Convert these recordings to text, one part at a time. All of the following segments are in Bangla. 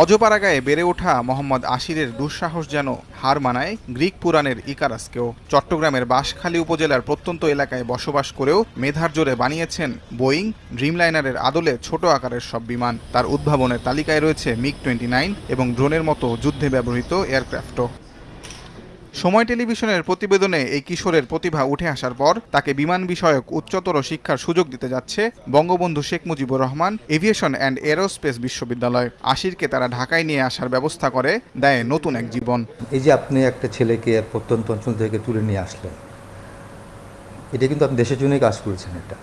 অজপাড়াগায়ে বেড়ে ওঠা মোহাম্মদ আশিরের দুঃসাহস যেন হার মানায় গ্রিক পুরাণের ইকারাসকেও। চট্টগ্রামের বাঁশখালী উপজেলার প্রত্যন্ত এলাকায় বসবাস করেও মেধার জোরে বানিয়েছেন বোয়িং, ড্রিমলাইনারের আদলে ছোট আকারের সব বিমান। তার উদ্ভাবনের তালিকায় রয়েছে মিগ টোয়েন্টি নাইন এবং ড্রোনের মতো যুদ্ধে ব্যবহৃত এয়ারক্রাফটও। সময় টেলিভিশনের প্রতিবেদনে এই কিশোরের প্রতিভা উঠে আসার পর তাকে বিমান বিষয়ক উচ্চতর শিক্ষার সুযোগ দিতে যাচ্ছে Bangabandhu Sheikh Mujibur Rahman aviation and aerospace বিশ্ববিদ্যালয়। আশিরকে তারা ঢাকায় নিয়ে আসার ব্যবস্থা করে, দেয় নতুন এক জীবন। এই যে আপনি একটা ছেলেকে প্রত্যন্ত অঞ্চল থেকে তুলে নিয়ে আসলেন, এটা কিন্তু আপনি দেশের জন্যই কাজ করেছেন এটা।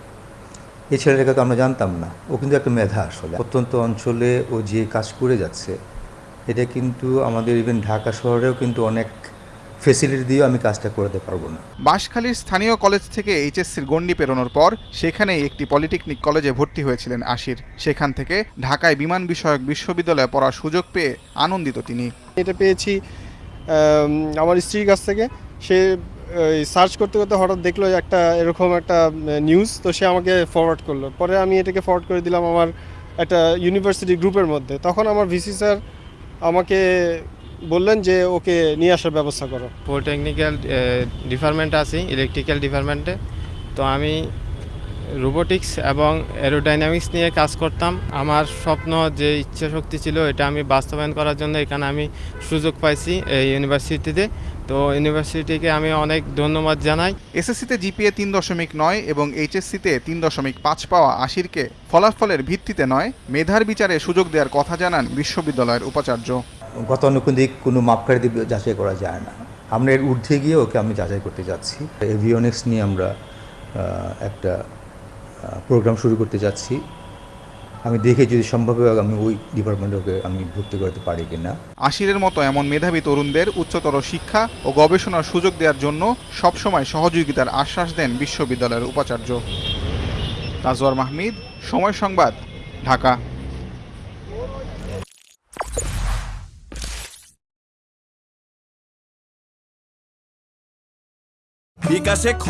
এই ছেলেটাকে তো আমরা জানতাম না, ও কিন্তু একটা মেধা আসলে। প্রত্যন্ত অঞ্চলে ও যে কাজ করে যাচ্ছে, এটা কিন্তু আমাদের ইভেন ঢাকা শহরেও কিন্তু অনেক ফেসিলিটি দিয়েও আমি কাজটা করতে পারব না। বাঁশখালীর স্থানীয় কলেজ থেকে এইচএসসির গণ্ডি পেরোনোর পর সেখানেই একটি পলিটেকনিক কলেজে ভর্তি হয়েছিলেন আশির। সেখান থেকে ঢাকায় বিমান বিষয়ক বিশ্ববিদ্যালয়ে পড়ার সুযোগ পেয়ে আনন্দিত তিনি। এটা পেয়েছি আমার স্ত্রীর কাছ থেকে। সে সার্চ করতে করতে হঠাৎ দেখল একটা এরকম একটা নিউজ তো সে আমাকে ফরওয়ার্ড করল। পরে আমি এটাকে ফরওয়ার্ড করে দিলাম আমার একটা ইউনিভার্সিটি গ্রুপের মধ্যে। তখন আমার ভিসি স্যার আমাকে বললেন যে ওকে নিয়ে আসার ব্যবস্থা করো। পলিটেকনিক্যাল ডিপার্টমেন্ট আছি ইলেকট্রিক্যাল ডিপার্টমেন্টে তো আমি রোবোটিক্স এবং অ্যারোডাইনামিক্স নিয়ে কাজ করতাম। আমার স্বপ্ন যে ইচ্ছা শক্তি ছিল এটা আমি বাস্তবায়ন করার জন্য এখানে আমি সুযোগ পাইছি এই ইউনিভার্সিটিতে তো ইউনিভার্সিটিকে আমি অনেক ধন্যবাদ জানাই। এসএসসিতে জিপিএ তিন দশমিক নয় এবং এইচএসসিতে তিন দশমিক পাঁচ পাওয়া আশিরকে ফলাফলের ভিত্তিতে নয়। মেধার বিচারে সুযোগ দেওয়ার কথা জানান বিশ্ববিদ্যালয়ের উপাচার্য। গতানুগতিক কোনো মাপকাঠি দিয়ে যাচাই করা যায় না। আমরা এর ঊর্ধ্বে গিয়ে ওকে আমি যাচাই করতে যাচ্ছি। এভিওনিক্স নিয়ে আমরা একটা প্রোগ্রাম শুরু করতে যাচ্ছি। আমি দেখে যদি সম্ভব হয় আমি ওই ডিপার্টমেন্টে আমি ভর্তি করতে পারি কি না আশিরের মতো এমন মেধাবী তরুণদের উচ্চতর শিক্ষা ও গবেষণার সুযোগ দেওয়ার জন্য সবসময় সহযোগিতার আশ্বাস দেন বিশ্ববিদ্যালয়ের উপাচার্য। তাজওয়ার মাহমিদ, সময় সংবাদ, ঢাকা। বিকাশে